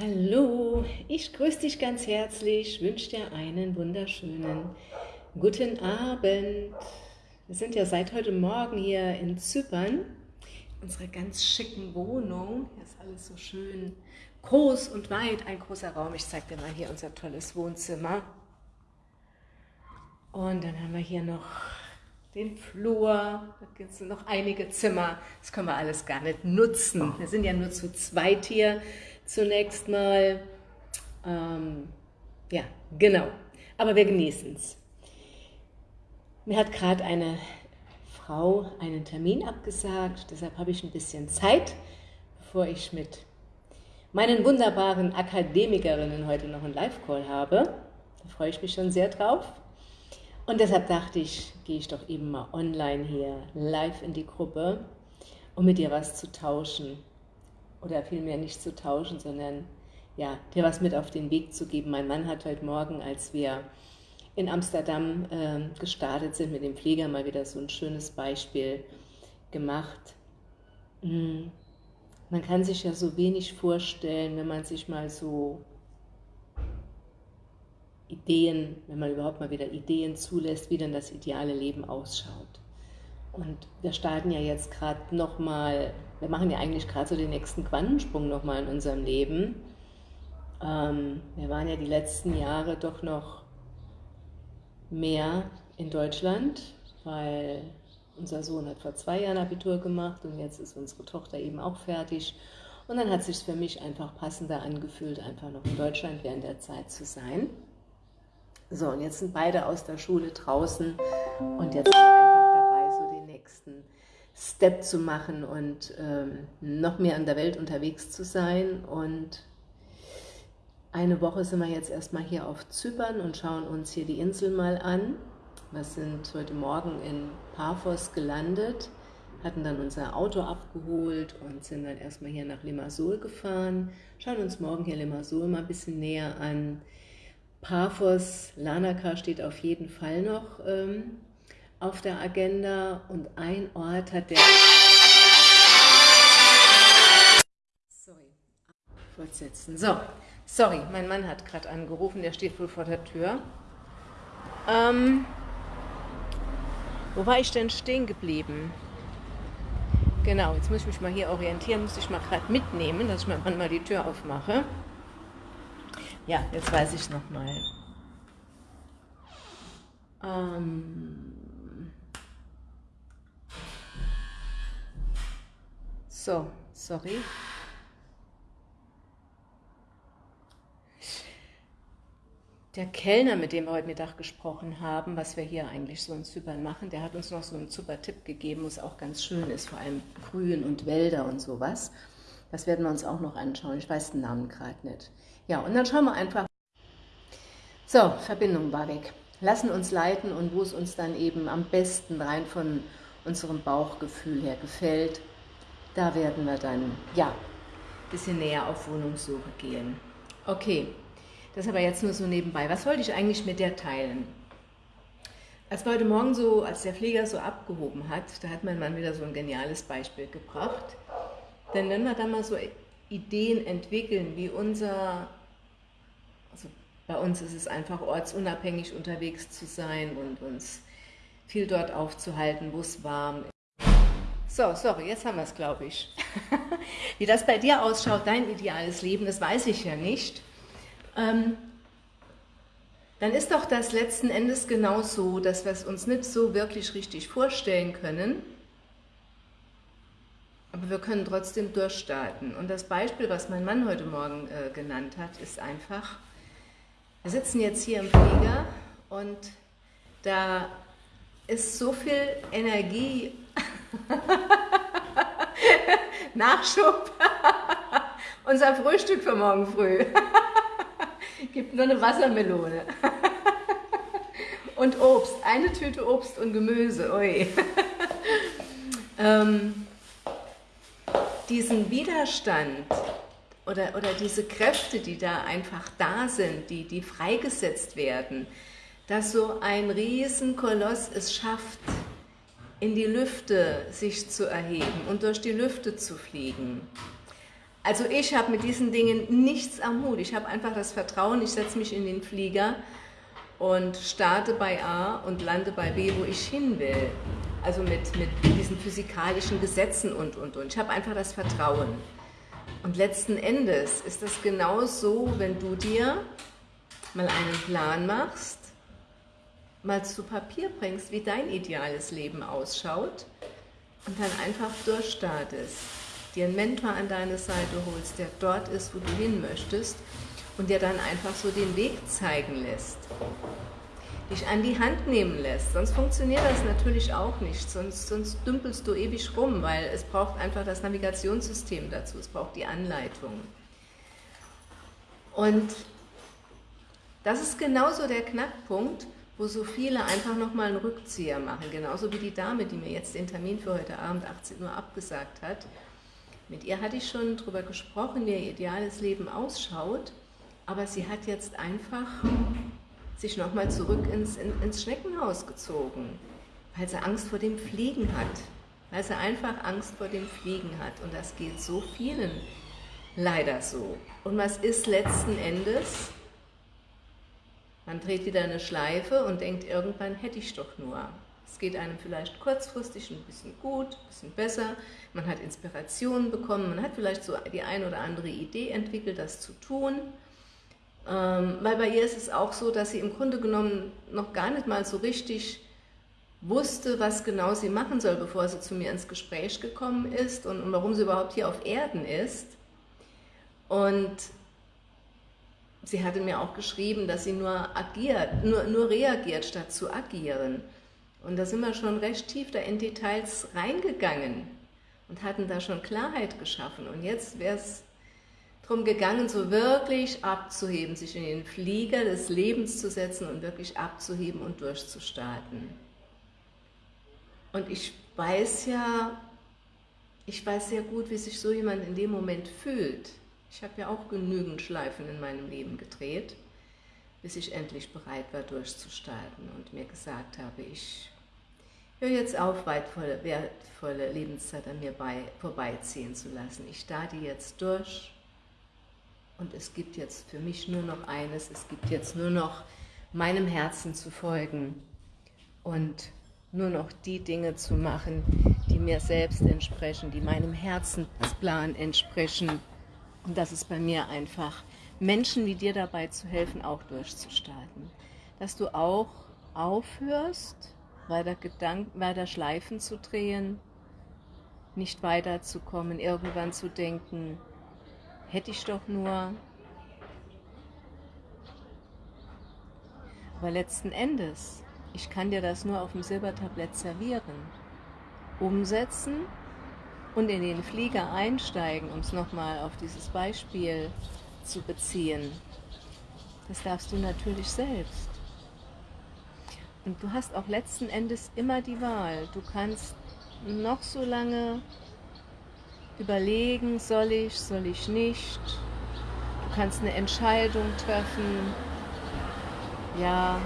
Hallo, ich grüße dich ganz herzlich, wünsche dir einen wunderschönen guten Abend. Wir sind ja seit heute Morgen hier in Zypern, unsere ganz schicken Wohnung. Hier ist alles so schön groß und weit, ein großer Raum. Ich zeige dir mal hier unser tolles Wohnzimmer. Und dann haben wir hier noch den Flur, da gibt es noch einige Zimmer. Das können wir alles gar nicht nutzen. Wir sind ja nur zu zweit hier zunächst mal. Ähm, ja, genau. Aber wir genießen es. Mir hat gerade eine Frau einen Termin abgesagt, deshalb habe ich ein bisschen Zeit, bevor ich mit meinen wunderbaren Akademikerinnen heute noch einen Live-Call habe. Da freue ich mich schon sehr drauf. Und deshalb dachte ich, gehe ich doch eben mal online hier live in die Gruppe, um mit dir was zu tauschen oder vielmehr nicht zu tauschen, sondern ja, dir was mit auf den Weg zu geben. Mein Mann hat heute Morgen, als wir in Amsterdam äh, gestartet sind mit dem Pfleger, mal wieder so ein schönes Beispiel gemacht. Hm. Man kann sich ja so wenig vorstellen, wenn man sich mal so Ideen, wenn man überhaupt mal wieder Ideen zulässt, wie denn das ideale Leben ausschaut. Und wir starten ja jetzt gerade nochmal, wir machen ja eigentlich gerade so den nächsten Quantensprung nochmal in unserem Leben. Ähm, wir waren ja die letzten Jahre doch noch mehr in Deutschland, weil unser Sohn hat vor zwei Jahren Abitur gemacht und jetzt ist unsere Tochter eben auch fertig. Und dann hat es sich für mich einfach passender angefühlt, einfach noch in Deutschland während der Zeit zu sein. So, und jetzt sind beide aus der Schule draußen und jetzt Step zu machen und ähm, noch mehr in der Welt unterwegs zu sein. Und eine Woche sind wir jetzt erstmal hier auf Zypern und schauen uns hier die Insel mal an. Wir sind heute Morgen in Paphos gelandet, hatten dann unser Auto abgeholt und sind dann erstmal hier nach Limassol gefahren. Schauen uns morgen hier Limassol mal ein bisschen näher an. Paphos, Lanaka steht auf jeden Fall noch ähm, auf der Agenda und ein Ort hat der... Sorry, fortsetzen. So, sorry, mein Mann hat gerade angerufen, der steht wohl vor der Tür. Ähm, wo war ich denn stehen geblieben? Genau, jetzt muss ich mich mal hier orientieren, muss ich mal gerade mitnehmen, dass ich meinem Mann mal die Tür aufmache. Ja, jetzt weiß ich noch mal. Ähm, So, sorry. Der Kellner, mit dem wir heute Mittag gesprochen haben, was wir hier eigentlich so in Zypern machen, der hat uns noch so einen super Tipp gegeben, was auch ganz schön ist, vor allem Grün und Wälder und sowas. Das werden wir uns auch noch anschauen. Ich weiß den Namen gerade nicht. Ja, und dann schauen wir einfach. So, Verbindung war weg. Lassen uns leiten und wo es uns dann eben am besten rein von unserem Bauchgefühl her gefällt, da werden wir dann, ja, ein bisschen näher auf Wohnungssuche gehen. Okay, das aber jetzt nur so nebenbei. Was wollte ich eigentlich mit der teilen? Als wir heute Morgen so, als der Pfleger so abgehoben hat, da hat mein Mann wieder so ein geniales Beispiel gebracht. Denn wenn wir da mal so Ideen entwickeln, wie unser, also bei uns ist es einfach ortsunabhängig unterwegs zu sein und uns viel dort aufzuhalten, wo es warm ist. So, sorry, jetzt haben wir es, glaube ich. Wie das bei dir ausschaut, dein ideales Leben, das weiß ich ja nicht. Ähm, dann ist doch das letzten Endes genau so, dass wir es uns nicht so wirklich richtig vorstellen können, aber wir können trotzdem durchstarten. Und das Beispiel, was mein Mann heute Morgen äh, genannt hat, ist einfach, wir sitzen jetzt hier im Flieger und da ist so viel Energie Nachschub. Unser Frühstück für morgen früh. Gibt nur eine Wassermelone. und Obst. Eine Tüte Obst und Gemüse. Ui. ähm, diesen Widerstand oder, oder diese Kräfte, die da einfach da sind, die, die freigesetzt werden, dass so ein Riesenkoloss es schafft, in die Lüfte sich zu erheben und durch die Lüfte zu fliegen. Also ich habe mit diesen Dingen nichts am Hut. Ich habe einfach das Vertrauen, ich setze mich in den Flieger und starte bei A und lande bei B, wo ich hin will. Also mit, mit diesen physikalischen Gesetzen und, und, und. Ich habe einfach das Vertrauen. Und letzten Endes ist das genau so, wenn du dir mal einen Plan machst, mal zu Papier bringst, wie dein ideales Leben ausschaut und dann einfach durchstartest, dir einen Mentor an deine Seite holst, der dort ist, wo du hin möchtest und dir dann einfach so den Weg zeigen lässt, dich an die Hand nehmen lässt. Sonst funktioniert das natürlich auch nicht, sonst, sonst dümpelst du ewig rum, weil es braucht einfach das Navigationssystem dazu, es braucht die Anleitung. Und das ist genauso der Knackpunkt, wo so viele einfach nochmal einen Rückzieher machen. Genauso wie die Dame, die mir jetzt den Termin für heute Abend 18 Uhr abgesagt hat. Mit ihr hatte ich schon darüber gesprochen, wie ihr ideales Leben ausschaut, aber sie hat jetzt einfach sich nochmal zurück ins, in, ins Schneckenhaus gezogen, weil sie Angst vor dem Fliegen hat. Weil sie einfach Angst vor dem Fliegen hat. Und das geht so vielen leider so. Und was ist letzten Endes? Man dreht wieder eine Schleife und denkt, irgendwann hätte ich doch nur. Es geht einem vielleicht kurzfristig ein bisschen gut, ein bisschen besser, man hat Inspirationen bekommen, man hat vielleicht so die eine oder andere Idee entwickelt, das zu tun. Ähm, weil bei ihr ist es auch so, dass sie im Grunde genommen noch gar nicht mal so richtig wusste, was genau sie machen soll, bevor sie zu mir ins Gespräch gekommen ist und, und warum sie überhaupt hier auf Erden ist. Und sie hatte mir auch geschrieben, dass sie nur agiert, nur, nur reagiert, statt zu agieren. Und da sind wir schon recht tief da in Details reingegangen und hatten da schon Klarheit geschaffen. Und jetzt wäre es darum gegangen, so wirklich abzuheben, sich in den Flieger des Lebens zu setzen und wirklich abzuheben und durchzustarten. Und ich weiß ja, ich weiß sehr gut, wie sich so jemand in dem Moment fühlt. Ich habe ja auch genügend Schleifen in meinem Leben gedreht, bis ich endlich bereit war, durchzustarten und mir gesagt habe, ich höre jetzt auf, wertvolle, wertvolle Lebenszeit an mir bei, vorbeiziehen zu lassen. Ich starte jetzt durch und es gibt jetzt für mich nur noch eines, es gibt jetzt nur noch meinem Herzen zu folgen und nur noch die Dinge zu machen, die mir selbst entsprechen, die meinem Herzensplan entsprechen, und das ist bei mir einfach, Menschen wie dir dabei zu helfen, auch durchzustarten. Dass du auch aufhörst, weiter, Gedanken, weiter Schleifen zu drehen, nicht weiterzukommen, irgendwann zu denken, hätte ich doch nur. Aber letzten Endes, ich kann dir das nur auf dem Silbertablett servieren. Umsetzen und in den Flieger einsteigen, um es nochmal auf dieses Beispiel zu beziehen, das darfst du natürlich selbst. Und du hast auch letzten Endes immer die Wahl. Du kannst noch so lange überlegen, soll ich, soll ich nicht. Du kannst eine Entscheidung treffen. Ja,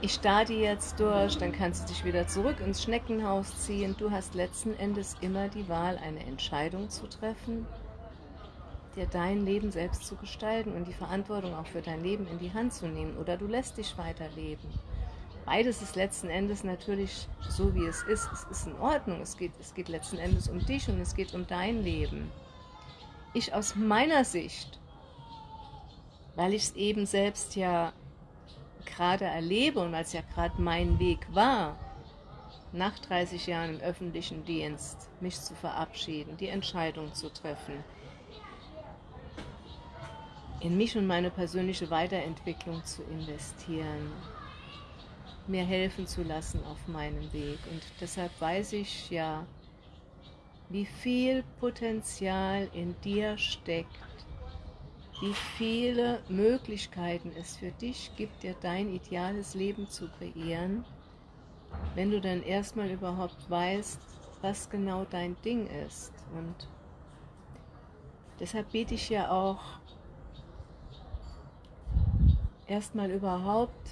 ich starte jetzt durch, dann kannst du dich wieder zurück ins Schneckenhaus ziehen. Du hast letzten Endes immer die Wahl, eine Entscheidung zu treffen, dir dein Leben selbst zu gestalten und die Verantwortung auch für dein Leben in die Hand zu nehmen. Oder du lässt dich weiterleben. Beides ist letzten Endes natürlich so, wie es ist. Es ist in Ordnung. Es geht, es geht letzten Endes um dich und es geht um dein Leben. Ich aus meiner Sicht, weil ich es eben selbst ja gerade erlebe und weil es ja gerade mein Weg war, nach 30 Jahren im öffentlichen Dienst mich zu verabschieden, die Entscheidung zu treffen, in mich und meine persönliche Weiterentwicklung zu investieren, mir helfen zu lassen auf meinem Weg. Und deshalb weiß ich ja, wie viel Potenzial in dir steckt, wie viele Möglichkeiten es für dich gibt, dir dein ideales Leben zu kreieren, wenn du dann erstmal überhaupt weißt, was genau dein Ding ist. Und deshalb biete ich ja auch erstmal überhaupt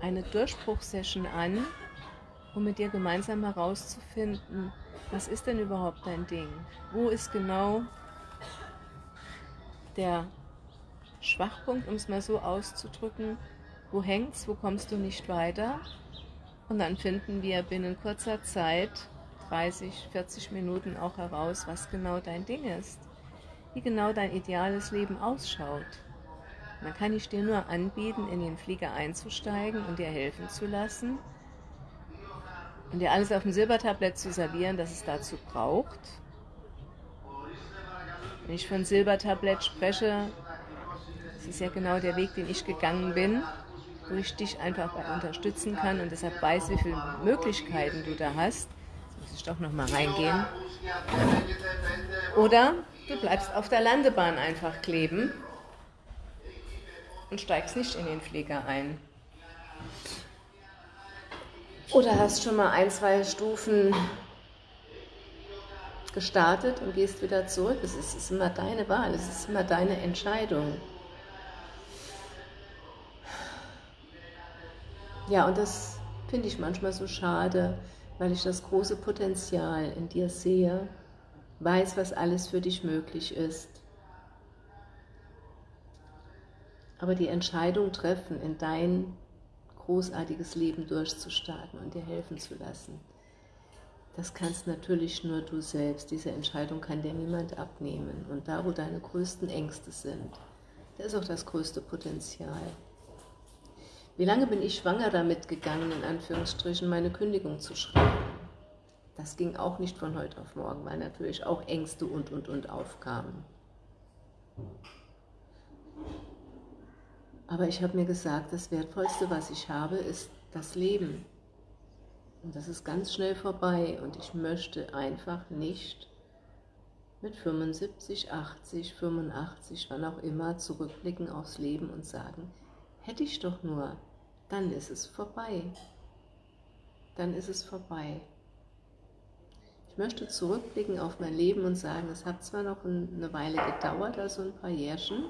eine Durchbruchsession an, um mit dir gemeinsam herauszufinden, Was ist denn überhaupt dein Ding? Wo ist genau der Schwachpunkt, um es mal so auszudrücken? Wo hängt's? Wo kommst du nicht weiter? Und dann finden wir binnen kurzer Zeit, 30, 40 Minuten auch heraus, was genau dein Ding ist. Wie genau dein ideales Leben ausschaut. dann kann ich dir nur anbieten, in den Flieger einzusteigen und dir helfen zu lassen und dir alles auf dem Silbertablett zu servieren, das es dazu braucht. Wenn ich von Silbertablett spreche, das ist ja genau der Weg, den ich gegangen bin, wo ich dich einfach unterstützen kann und deshalb weiß, wie viele Möglichkeiten du da hast. Jetzt muss ich doch nochmal reingehen. Oder du bleibst auf der Landebahn einfach kleben und steigst nicht in den Flieger ein. Oder hast schon mal ein, zwei Stufen gestartet und gehst wieder zurück. Es ist, ist immer deine Wahl, es ist immer deine Entscheidung. Ja, und das finde ich manchmal so schade, weil ich das große Potenzial in dir sehe, weiß, was alles für dich möglich ist. Aber die Entscheidung treffen, in dein großartiges Leben durchzustarten und dir helfen zu lassen. Das kannst natürlich nur du selbst. Diese Entscheidung kann dir niemand abnehmen. Und da, wo deine größten Ängste sind, da ist auch das größte Potenzial. Wie lange bin ich schwanger damit gegangen, in Anführungsstrichen, meine Kündigung zu schreiben? Das ging auch nicht von heute auf morgen, weil natürlich auch Ängste und, und, und aufkamen. Aber ich habe mir gesagt, das Wertvollste, was ich habe, ist das Leben. Und das ist ganz schnell vorbei und ich möchte einfach nicht mit 75, 80, 85, wann auch immer, zurückblicken aufs Leben und sagen, hätte ich doch nur, dann ist es vorbei. Dann ist es vorbei. Ich möchte zurückblicken auf mein Leben und sagen, es hat zwar noch eine Weile gedauert, also ein paar Jährchen,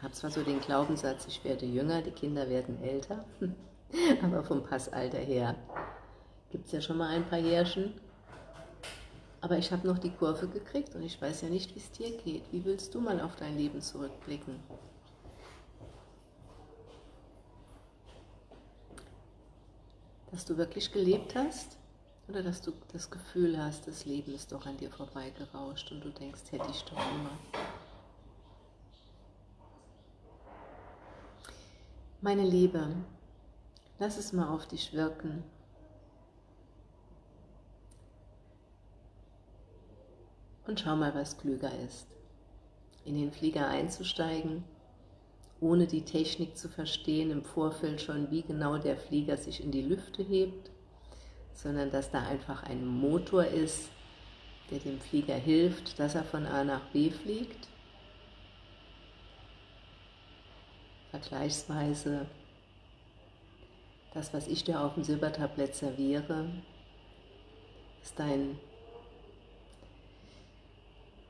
habe zwar so den Glaubenssatz, ich werde jünger, die Kinder werden älter, aber vom Passalter her gibt es ja schon mal ein paar Jährchen. Aber ich habe noch die Kurve gekriegt und ich weiß ja nicht, wie es dir geht. Wie willst du mal auf dein Leben zurückblicken? Dass du wirklich gelebt hast oder dass du das Gefühl hast, das Leben ist doch an dir vorbeigerauscht und du denkst, hätte ich doch immer. Meine Liebe, lass es mal auf dich wirken. Und schau mal, was klüger ist. In den Flieger einzusteigen, ohne die Technik zu verstehen, im Vorfeld schon, wie genau der Flieger sich in die Lüfte hebt, sondern dass da einfach ein Motor ist, der dem Flieger hilft, dass er von A nach B fliegt vergleichsweise das, was ich dir auf dem Silbertablett serviere, ist dein,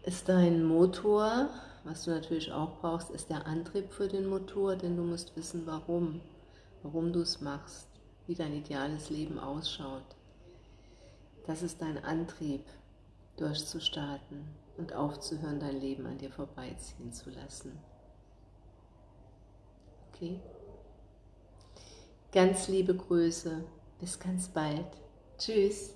ist dein Motor, was du natürlich auch brauchst, ist der Antrieb für den Motor, denn du musst wissen, warum, warum du es machst, wie dein ideales Leben ausschaut. Das ist dein Antrieb, durchzustarten und aufzuhören, dein Leben an dir vorbeiziehen zu lassen. Okay? Ganz liebe Grüße. Bis ganz bald. Tschüss.